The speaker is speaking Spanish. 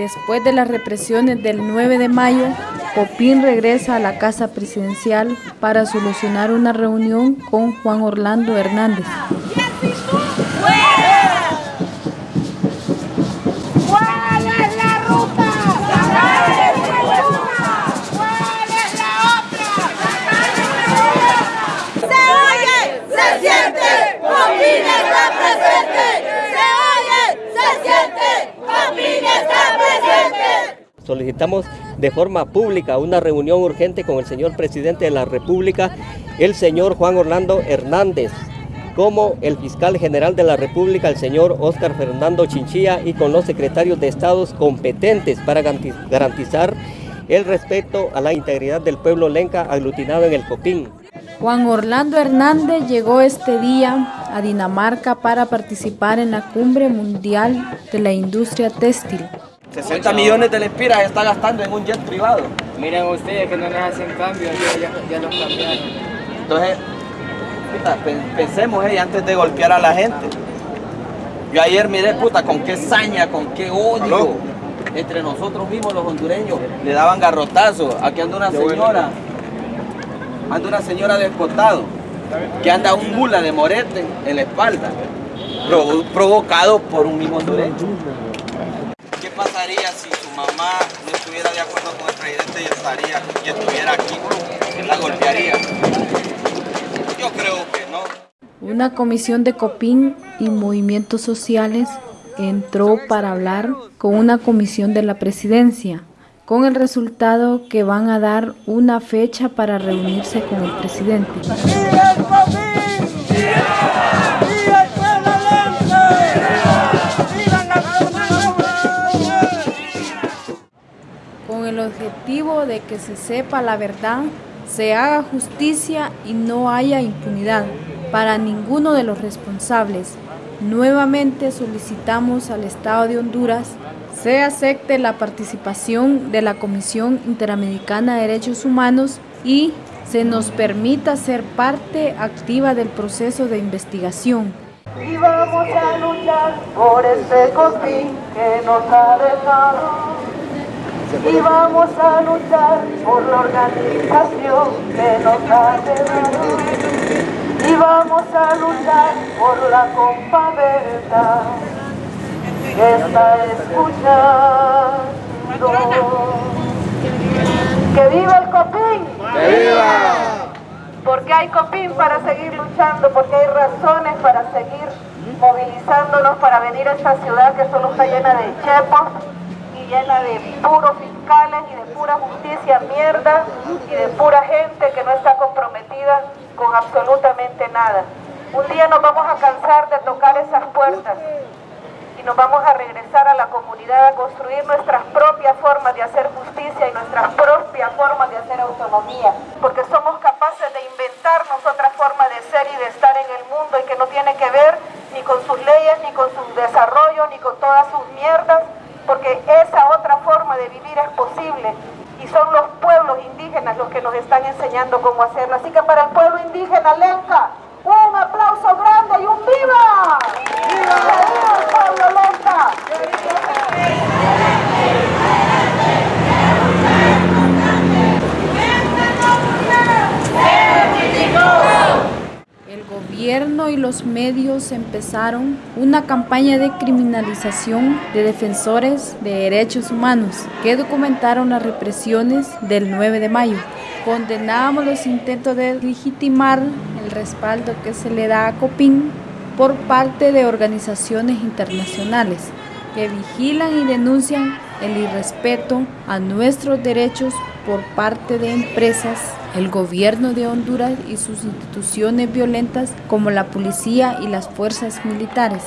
Después de las represiones del 9 de mayo, Copín regresa a la Casa Presidencial para solucionar una reunión con Juan Orlando Hernández. Solicitamos de forma pública una reunión urgente con el señor presidente de la República, el señor Juan Orlando Hernández, como el fiscal general de la República, el señor Óscar Fernando Chinchilla, y con los secretarios de estados competentes para garantizar el respeto a la integridad del pueblo lenca aglutinado en el Copín. Juan Orlando Hernández llegó este día a Dinamarca para participar en la Cumbre Mundial de la Industria Textil. 60 millones de lempiras está gastando en un jet privado. Miren ustedes que no les hacen cambios, ya, ya, los cambiaron. Entonces, puta, pensemos eh, antes de golpear a la gente. Yo ayer miré, puta, con qué saña, con qué odio entre nosotros mismos los hondureños. Le daban garrotazos. Aquí anda una señora, anda una señora descotado, que anda un mula de morete en la espalda, provocado por un mismo hondureño mamá no estuviera de acuerdo con el presidente estaría y estuviera aquí? la golpearía? Yo creo que no. Una comisión de COPIN y movimientos sociales entró para hablar con una comisión de la presidencia, con el resultado que van a dar una fecha para reunirse con el presidente. Objetivo de que se sepa la verdad, se haga justicia y no haya impunidad para ninguno de los responsables. Nuevamente solicitamos al Estado de Honduras se acepte la participación de la Comisión Interamericana de Derechos Humanos y se nos permita ser parte activa del proceso de investigación. Y vamos a luchar por este que nos ha dejado y vamos a luchar por la organización que nos ha dado y vamos a luchar por la compa verdad que está escuchando. Que viva el copín. Que viva. Porque hay copín para seguir luchando porque hay razones para seguir movilizándonos para venir a esta ciudad que solo está llena de chepos llena de puros fiscales y de pura justicia mierda y de pura gente que no está comprometida con absolutamente nada. Un día nos vamos a cansar de tocar esas puertas y nos vamos a regresar a la comunidad a construir nuestras propias formas de hacer justicia y nuestras propias formas de hacer autonomía, porque somos capaces de inventarnos otra forma de ser y de estar en el mundo y que no tiene que ver ni con sus leyes, ni con su desarrollo, ni con todas sus mierdas, porque esa otra forma de vivir y son los pueblos indígenas los que nos están enseñando cómo hacerlo. Así que para el pueblo indígena Lenca, un aplauso grande y un. ¡Viva! ¡Viva el pueblo Lenca! Gobierno y los medios empezaron una campaña de criminalización de defensores de derechos humanos que documentaron las represiones del 9 de mayo. Condenamos los intentos de legitimar el respaldo que se le da a COPIN por parte de organizaciones internacionales que vigilan y denuncian el irrespeto a nuestros derechos por parte de empresas, el gobierno de Honduras y sus instituciones violentas como la policía y las fuerzas militares.